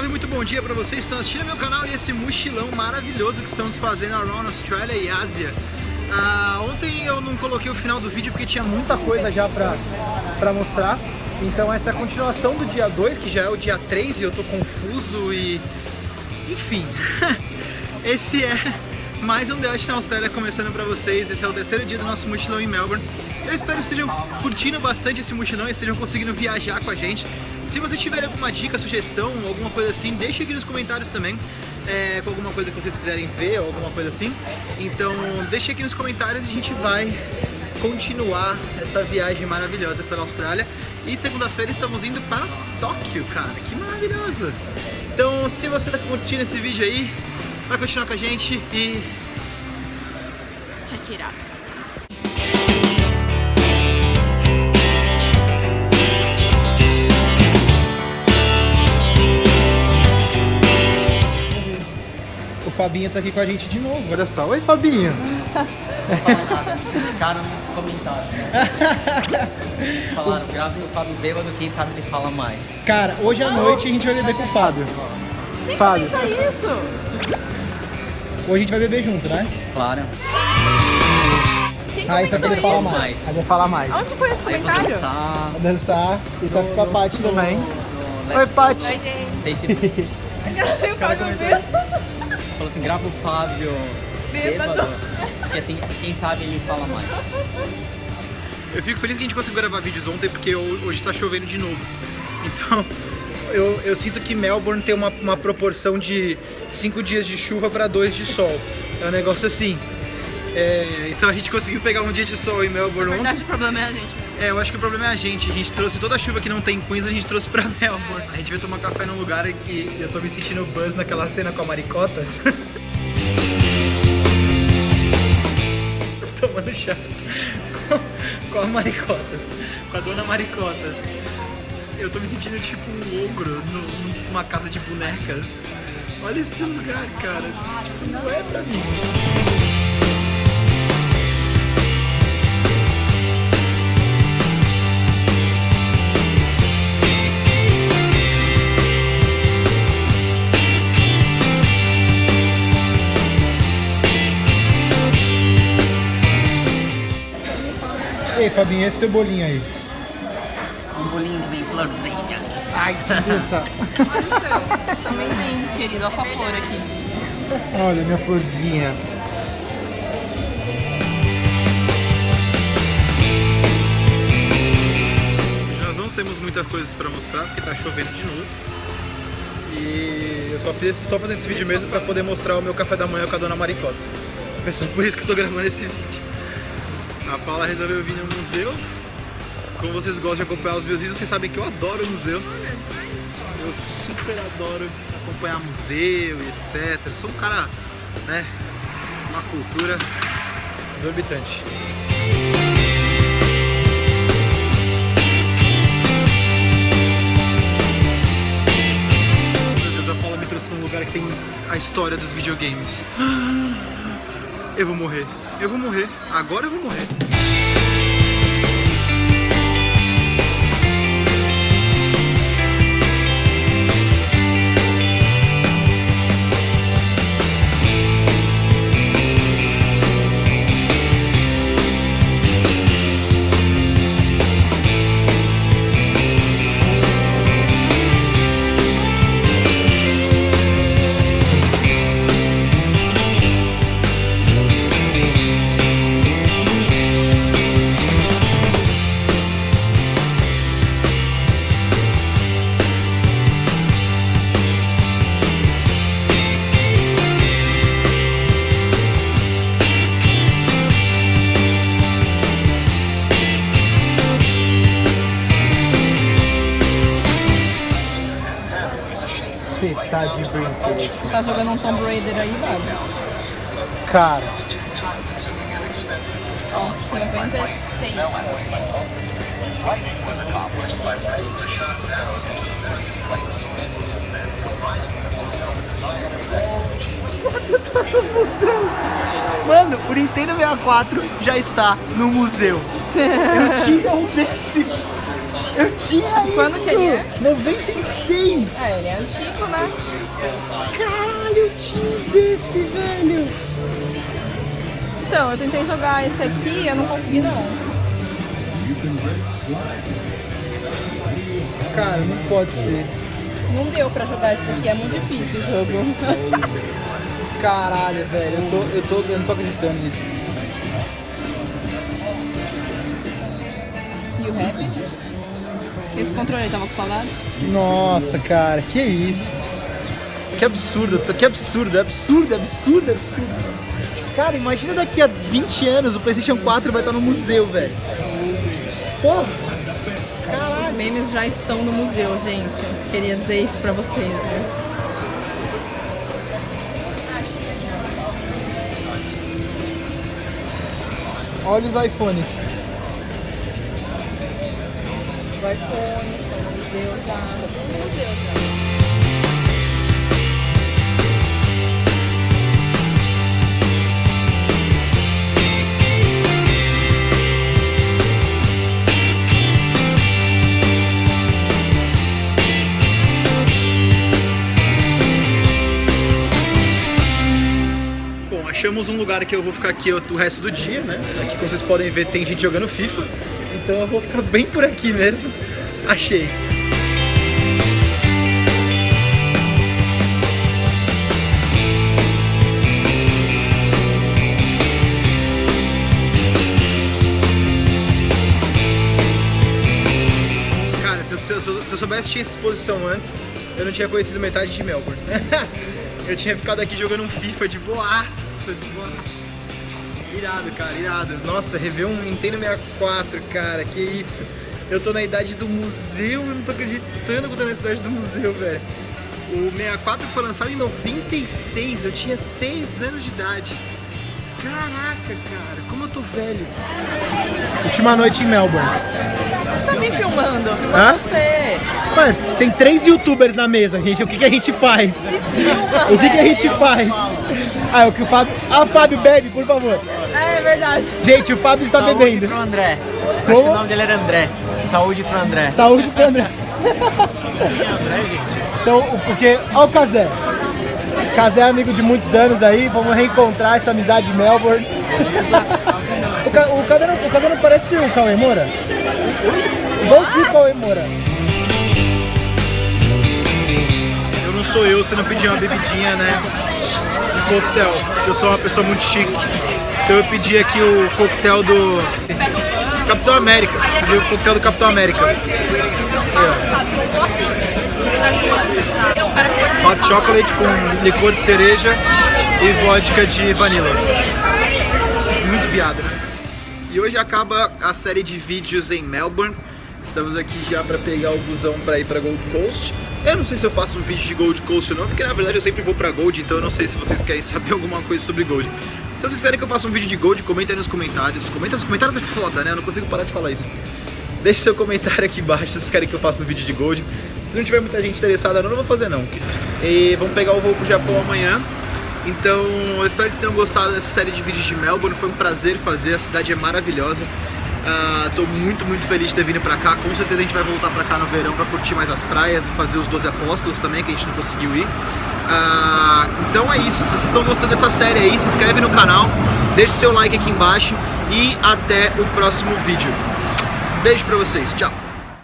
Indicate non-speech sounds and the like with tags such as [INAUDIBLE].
salve, muito bom dia pra vocês que estão assistindo meu canal e esse mochilão maravilhoso que estamos fazendo around Australia e Ásia. Ah, ontem eu não coloquei o final do vídeo porque tinha muita coisa já pra mostrar. Então essa é a continuação do dia 2, que já é o dia 3 e eu tô confuso e... Enfim, [LAUGHS] esse é mais um Dash na Austrália começando pra vocês. Esse é o terceiro dia do nosso mochilão em Melbourne. Eu espero que estejam curtindo bastante esse mochilão e estejam conseguindo viajar com a gente. Se vocês tiverem alguma dica, sugestão, alguma coisa assim, deixe aqui nos comentários também. É, com alguma coisa que vocês quiserem ver ou alguma coisa assim. Então deixe aqui nos comentários e a gente vai continuar essa viagem maravilhosa pela Austrália. E segunda-feira estamos indo para Tóquio, cara. Que maravilhoso! Então se você está curtindo esse vídeo aí, vai continuar com a gente e... Check it out. O Fabinho tá aqui com a gente de novo, olha só. Oi, Fabinho! Não fala nada, ficaram nos comentários. Falaram, grave o Fábio bêbado, quem sabe ele fala mais. Cara, hoje à noite a gente vai beber com o Fábio. Quem Fábio. isso? Hoje a gente vai beber junto, né? Claro. Quem Ah, isso aqui ele fala isso? mais. Aí vai falar mais. Onde foi esse Aí vou comentário? dançar Vai dançar e tá com a Paty também. no Oi, Paty! Oi, gente. Facebook. Eu pago bêbado. Falou assim, grava o Fábio Bêbado. bêbado. Que assim, quem sabe ele fala mais. Eu fico feliz que a gente conseguiu gravar vídeos ontem porque ho- hoje tá chovendo de novo. Então, eu, eu sinto que Melbourne tem uma, uma proporção de 5 dias de chuva para 2 de sol. É um negócio assim. É, então a gente conseguiu pegar um dia de sol em Melbourne Na ontem. verdade, o problema é a gente. É, eu acho que o problema é a gente. A gente trouxe toda a chuva que não tem em Queens, a gente trouxe pra [LAUGHS] Melbourne. A gente veio tomar café num lugar que eu tô me sentindo buzz naquela cena com a Maricotas. [LAUGHS] Tomando chá com, com a Maricotas, com a dona Maricotas. Eu tô me sentindo tipo um ogro numa casa de bonecas. Olha esse lugar, cara. Tipo, não é pra mim. Fabinho, esse seu bolinho aí. Um bolinho que vem florzinhas. Ai, que delícia. [LAUGHS] Também vem, querido, essa flor aqui. Olha minha florzinha. Nós não temos muitas coisas para mostrar porque tá chovendo de novo. E eu só fiz esse, tô fazendo esse vídeo mesmo para poder mostrar o meu café da manhã com a dona Maricota. É só por isso que eu tô gravando esse vídeo. A Paula resolveu vir no museu. Como vocês gostam de acompanhar os meus vídeos, vocês sabem que eu adoro museu. Eu super adoro acompanhar museu e etc. Sou um cara, né, uma cultura exorbitante. Meu Deus, a Paula me trouxe num lugar que tem a história dos videogames. [GASPS] Eu vou morrer. Eu vou morrer. Agora eu vou morrer. Você tá de brinquedo. Você tá jogando um Tomb Raider aí, Babi? Cara, Ó, 96. Mano, o Nintendo 64 já está no museu. Eu tinha um desse. Eu tinha isso! Quando que ele é? 96! É, ele é antigo, né? Caralho, eu tinha desse, velho! Então, eu tentei jogar esse aqui e eu não consegui não. Cara, não pode ser. Não deu pra jogar esse daqui, é muito difícil o jogo. [LAUGHS] Caralho, velho, eu, tô, eu, tô, eu não tô acreditando nisso. e o rap? Esse controle tava com saudade? Nossa, cara, que isso? Que absurdo, que absurdo, é absurdo, é absurdo, é absurdo. Cara, imagina daqui a 20 anos o PlayStation 4 vai estar no museu, velho. Porra! Os memes já estão no museu, gente. Queria dizer isso pra vocês, né? Olha os iPhones. Os iPhones no museu no museu. Bom, achamos um lugar que eu vou ficar aqui o resto do dia, né? Aqui, como vocês podem ver, tem gente jogando FIFA. Então eu vou ficar bem por aqui mesmo. Achei. Cara, se eu, se eu- se eu soubesse que tinha essa exposição antes, eu não tinha conhecido metade de Melbourne. [LAUGHS] eu tinha ficado aqui jogando um FIFA de boaça, de boaça. Irado, cara, irado. Nossa, rever um Nintendo 64, cara, que isso. Eu tô na idade do museu, eu não tô acreditando que eu tô na idade do museu, velho. O 64 foi lançado em 96, eu tinha 6 anos de idade. Caraca, cara, como eu tô velho. Última noite em Melbourne. Você tá me filmando, filma você. Mano, tem três youtubers na mesa, gente. O que, que a gente faz? Se filma, O que, que a gente faz? Ah, o que o Fábio. Ah, Fábio, bebe, por favor. É verdade. Gente, o Fábio está Saúde bebendo. pro André. Acho Como? que o nome dele era André. Saúde pro André. Saúde pro André. [LAUGHS] Então, o- porque. Olha o Kazé. Kazé é amigo de muitos anos aí, vamos reencontrar essa amizade em Melbourne. [LAUGHS] o, Ca- o, Kazé não, o não parece o Cauê Moura? Igualzinho o Cauê Moura. Eu não sou eu se não pedir uma bebidinha, né? Coquetel, eu sou uma pessoa muito chique. Então eu pedi aqui o coquetel do Capitão América. Pedi o coquetel do Capitão América. Hot chocolate com licor de cereja e vodka de vanilla. Muito viado, né? E hoje acaba a série de vídeos em Melbourne. Estamos aqui já para pegar o busão para ir para Gold Coast. Eu não sei se eu faço um vídeo de Gold Coast ou não, porque na verdade eu sempre vou para Gold, então eu não sei se vocês querem saber [LAUGHS] alguma coisa sobre Gold. Então se vocês querem que eu faça um vídeo de Gold, comenta aí nos comentários. Comenta nos comentários é foda, né? Eu não consigo parar de falar isso. Deixe seu comentário aqui embaixo se vocês querem que eu faça um vídeo de Gold. Se não tiver muita gente interessada, não, não vou fazer não. E vamos pegar o voo pro Japão amanhã. Então, eu espero que vocês tenham gostado dessa série de vídeos de Melbourne. Foi um prazer fazer, a cidade é maravilhosa. Ah, tô muito, muito feliz de ter vindo pra cá. Com certeza a gente vai voltar pra cá no verão pra curtir mais as praias e fazer os 12 apóstolos também, que a gente não conseguiu ir. Ah, então é isso. Se vocês estão gostando dessa série aí, se inscreve no canal, deixe seu like aqui embaixo e até o próximo vídeo. Beijo pra vocês, tchau!